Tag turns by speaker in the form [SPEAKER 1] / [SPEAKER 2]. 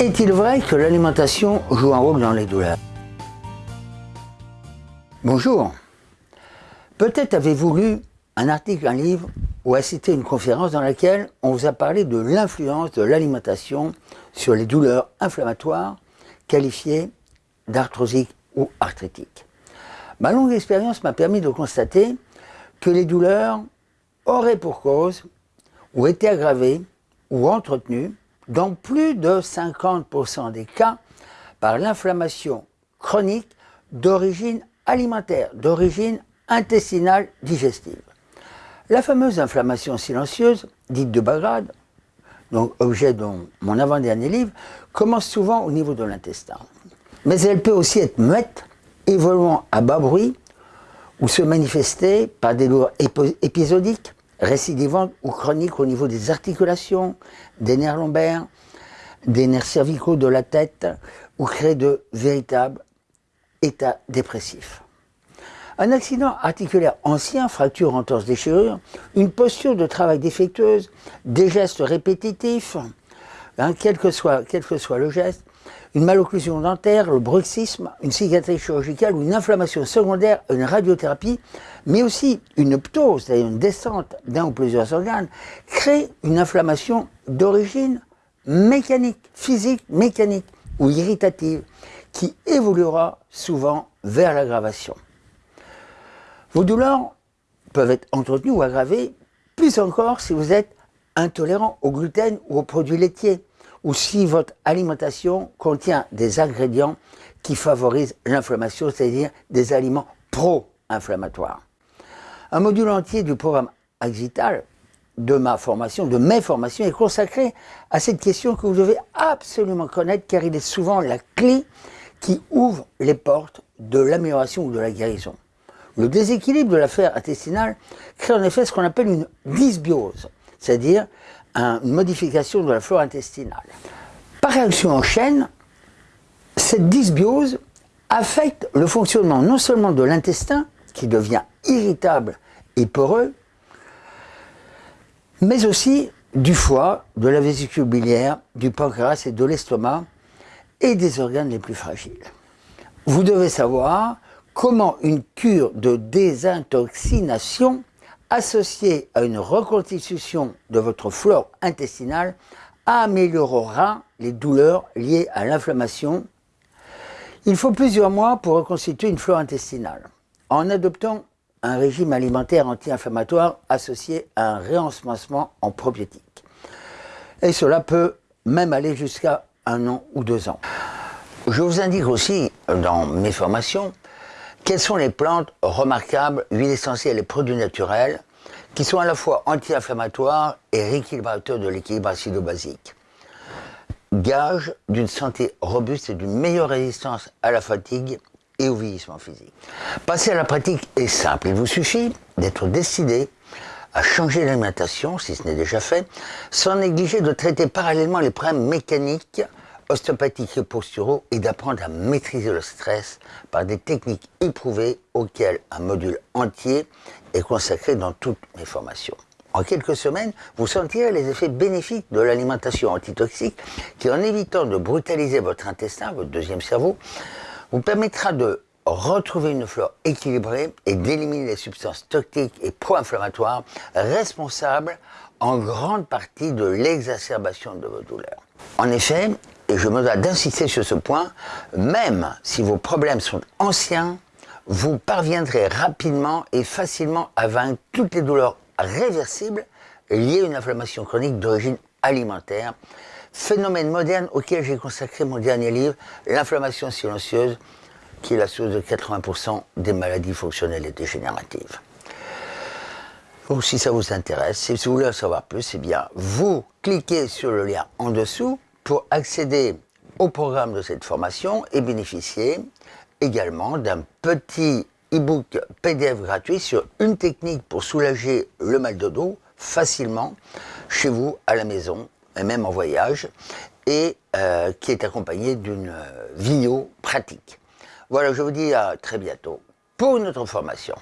[SPEAKER 1] Est-il vrai que l'alimentation joue un rôle dans les douleurs Bonjour. Peut-être avez-vous lu un article, un livre ou assisté à une conférence dans laquelle on vous a parlé de l'influence de l'alimentation sur les douleurs inflammatoires qualifiées d'arthrosiques ou arthritiques. Ma longue expérience m'a permis de constater que les douleurs auraient pour cause ou été aggravées ou entretenues dans plus de 50% des cas par l'inflammation chronique d'origine alimentaire, d'origine intestinale digestive. La fameuse inflammation silencieuse, dite de Bagrade, donc objet de mon avant-dernier livre, commence souvent au niveau de l'intestin. Mais elle peut aussi être muette, évoluant à bas bruit, ou se manifester par des douleurs épisodiques, récidivantes ou chroniques au niveau des articulations, des nerfs lombaires, des nerfs cervicaux de la tête, ou créer de véritables états dépressifs. Un accident articulaire ancien, fracture, entorse, déchirure, une posture de travail défectueuse, des gestes répétitifs, quel, que soit, quel que soit le geste, une malocclusion dentaire, le bruxisme, une cicatrice chirurgicale ou une inflammation secondaire, une radiothérapie, mais aussi une ptose, c'est-à-dire une descente d'un ou plusieurs organes, crée une inflammation d'origine mécanique, physique, mécanique ou irritative, qui évoluera souvent vers l'aggravation. Vos douleurs peuvent être entretenues ou aggravées, plus encore si vous êtes intolérant au gluten ou aux produits laitiers, ou si votre alimentation contient des ingrédients qui favorisent l'inflammation, c'est-à-dire des aliments pro-inflammatoires. Un module entier du programme Axital de ma formation, de mes formations, est consacré à cette question que vous devez absolument connaître car il est souvent la clé qui ouvre les portes de l'amélioration ou de la guérison. Le déséquilibre de l'affaire intestinale crée en effet ce qu'on appelle une dysbiose, c'est-à-dire une modification de la flore intestinale. Par réaction en chaîne, cette dysbiose affecte le fonctionnement non seulement de l'intestin, qui devient irritable et poreux, mais aussi du foie, de la vésicule biliaire, du pancréas et de l'estomac, et des organes les plus fragiles. Vous devez savoir comment une cure de désintoxination associée à une reconstitution de votre flore intestinale améliorera les douleurs liées à l'inflammation. Il faut plusieurs mois pour reconstituer une flore intestinale. En adoptant un régime alimentaire anti-inflammatoire associé à un réensemencement en probiotiques. Et cela peut même aller jusqu'à un an ou deux ans. Je vous indique aussi dans mes formations quelles sont les plantes remarquables, huiles essentielles et produits naturels qui sont à la fois anti-inflammatoires et rééquilibrateurs de l'équilibre acido-basique Gage d'une santé robuste et d'une meilleure résistance à la fatigue et au vieillissement physique. Passer à la pratique est simple. Il vous suffit d'être décidé à changer l'alimentation, si ce n'est déjà fait, sans négliger de traiter parallèlement les problèmes mécaniques, ostéopathiques et posturaux et d'apprendre à maîtriser le stress par des techniques éprouvées auxquelles un module entier est consacré dans toutes mes formations. En quelques semaines, vous sentirez les effets bénéfiques de l'alimentation antitoxique qui, en évitant de brutaliser votre intestin, votre deuxième cerveau, vous permettra de retrouver une flore équilibrée et d'éliminer les substances toxiques et pro-inflammatoires responsables en grande partie de l'exacerbation de vos douleurs. En effet, et je me dois d'insister sur ce point, même si vos problèmes sont anciens, vous parviendrez rapidement et facilement à vaincre toutes les douleurs réversibles liées à une inflammation chronique d'origine alimentaire, phénomène moderne auquel j'ai consacré mon dernier livre, L'inflammation silencieuse, qui est la source de 80% des maladies fonctionnelles et dégénératives. Donc si ça vous intéresse, si vous voulez en savoir plus, eh bien, vous cliquez sur le lien en dessous pour accéder au programme de cette formation et bénéficier également d'un petit e-book PDF gratuit sur une technique pour soulager le mal de dos facilement chez vous, à la maison, et même en voyage, et euh, qui est accompagné d'une euh, vidéo pratique. Voilà, je vous dis à très bientôt pour une autre formation.